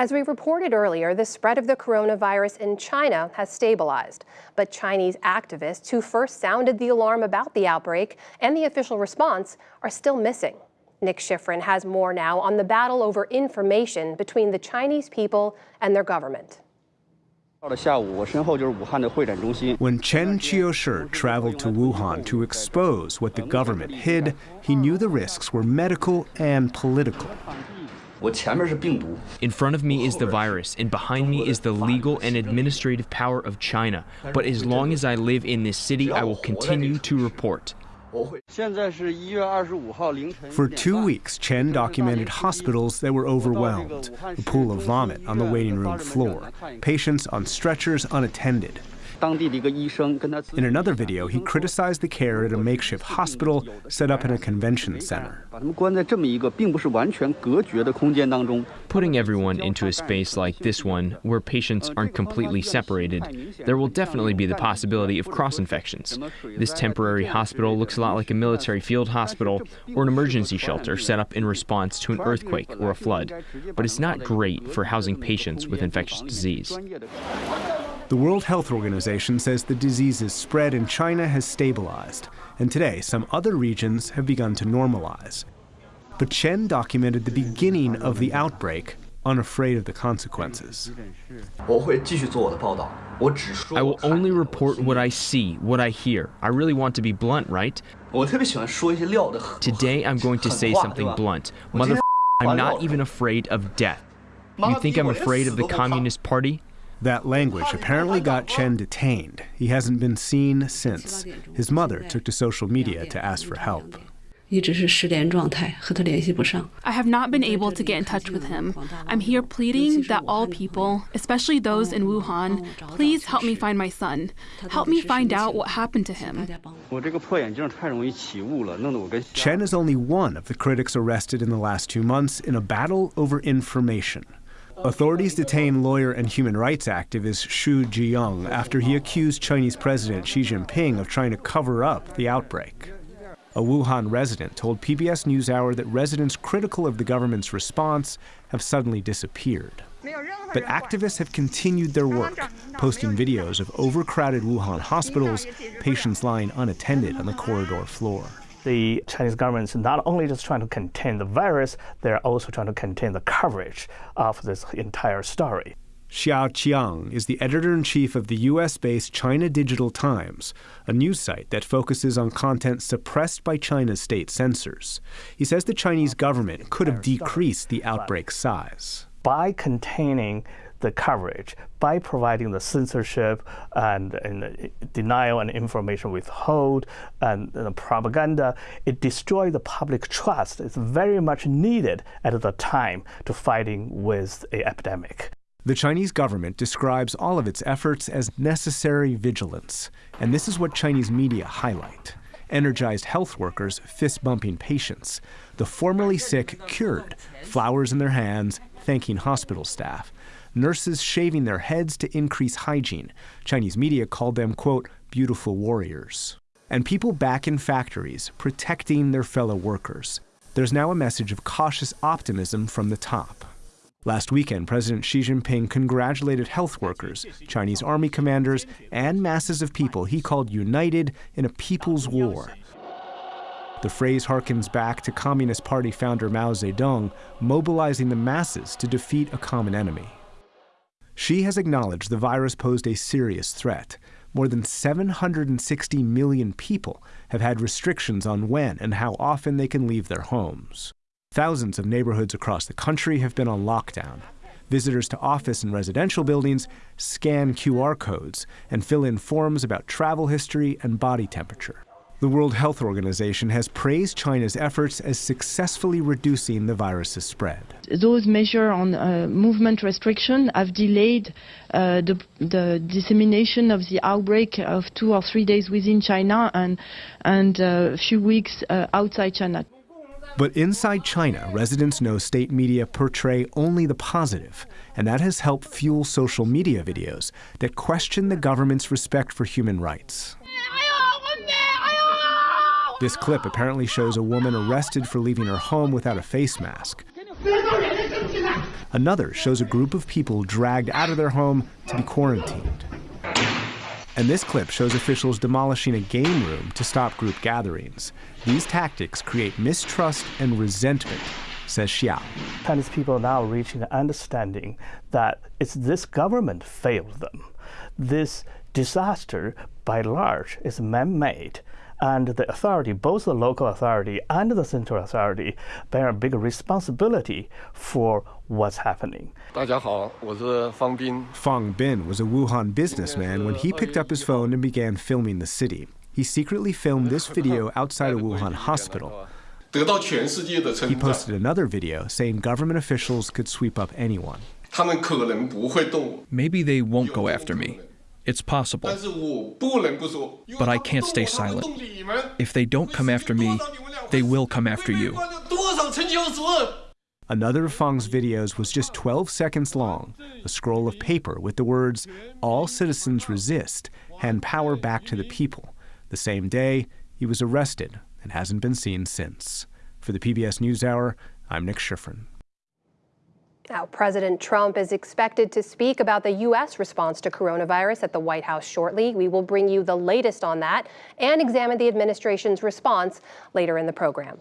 As we reported earlier, the spread of the coronavirus in China has stabilized. But Chinese activists who first sounded the alarm about the outbreak and the official response are still missing. Nick Schifrin has more now on the battle over information between the Chinese people and their government. When Chen Qiushi traveled to Wuhan to expose what the government hid, he knew the risks were medical and political. In front of me is the virus, and behind me is the legal and administrative power of China. But as long as I live in this city, I will continue to report. For two weeks, Chen documented hospitals that were overwhelmed, a pool of vomit on the waiting room floor, patients on stretchers unattended. In another video, he criticized the care at a makeshift hospital set up in a convention center. Putting everyone into a space like this one, where patients aren't completely separated, there will definitely be the possibility of cross-infections. This temporary hospital looks a lot like a military field hospital or an emergency shelter set up in response to an earthquake or a flood, but it's not great for housing patients with infectious disease. The World Health Organization says the disease's spread in China has stabilized, and today some other regions have begun to normalize. But Chen documented the beginning of the outbreak, unafraid of the consequences. I will only report what I see, what I hear. I really want to be blunt, right? Today I'm going to say something blunt. Mother, I'm not even afraid of death. You think I'm afraid of the Communist Party? That language apparently got Chen detained. He hasn't been seen since. His mother took to social media to ask for help. I have not been able to get in touch with him. I'm here pleading that all people, especially those in Wuhan, please help me find my son. Help me find out what happened to him. Chen is only one of the critics arrested in the last two months in a battle over information. Authorities detained lawyer and human rights activist Xu Zhiyong after he accused Chinese President Xi Jinping of trying to cover up the outbreak. A Wuhan resident told PBS NewsHour that residents critical of the government's response have suddenly disappeared. But activists have continued their work, posting videos of overcrowded Wuhan hospitals, patients lying unattended on the corridor floor the Chinese government is not only just trying to contain the virus, they're also trying to contain the coverage uh, of this entire story. Xiao Qiang is the editor in chief of the US based China Digital Times, a news site that focuses on content suppressed by China's state censors. He says the Chinese government could have decreased the outbreak size. By containing the coverage by providing the censorship and, and denial and information withhold and, and propaganda. It destroys the public trust. It's very much needed at the time to fighting with a epidemic. The Chinese government describes all of its efforts as necessary vigilance, and this is what Chinese media highlight. Energized health workers fist bumping patients, the formerly sick cured, flowers in their hands, thanking hospital staff nurses shaving their heads to increase hygiene. Chinese media called them, quote, beautiful warriors. And people back in factories protecting their fellow workers. There's now a message of cautious optimism from the top. Last weekend, President Xi Jinping congratulated health workers, Chinese army commanders, and masses of people he called united in a people's war. The phrase harkens back to Communist Party founder Mao Zedong mobilizing the masses to defeat a common enemy. Xi has acknowledged the virus posed a serious threat. More than 760 million people have had restrictions on when and how often they can leave their homes. Thousands of neighborhoods across the country have been on lockdown. Visitors to office and residential buildings scan QR codes and fill in forms about travel history and body temperature. The World Health Organization has praised China's efforts as successfully reducing the virus's spread. Those measures on uh, movement restriction have delayed uh, the, the, dissemination of the outbreak of two or three days within China and, and a few weeks uh, outside China. But inside China, residents know state media portray only the positive, and that has helped fuel social media videos that question the government's respect for human rights. This clip apparently shows a woman arrested for leaving her home without a face mask. Another shows a group of people dragged out of their home to be quarantined. And this clip shows officials demolishing a game room to stop group gatherings. These tactics create mistrust and resentment, says Xiao. Chinese people are now reaching an understanding that it's this government failed them. This disaster, by large, is man-made. And the authority, both the local authority and the central authority, bear a big responsibility for what's happening. Fang Bin was a Wuhan businessman when he picked up his phone and began filming the city. He secretly filmed this video outside a Wuhan hospital. He posted another video saying government officials could sweep up anyone. Maybe they won't go after me. It's possible. But I can't stay silent. If they don't come after me, they will come after you. Another of Fang's videos was just 12 seconds long, a scroll of paper with the words, All citizens resist, hand power back to the people. The same day, he was arrested and hasn't been seen since. For the PBS NewsHour, I'm Nick Schifrin. Now, President Trump is expected to speak about the U.S. response to coronavirus at the White House shortly. We will bring you the latest on that and examine the administration's response later in the program.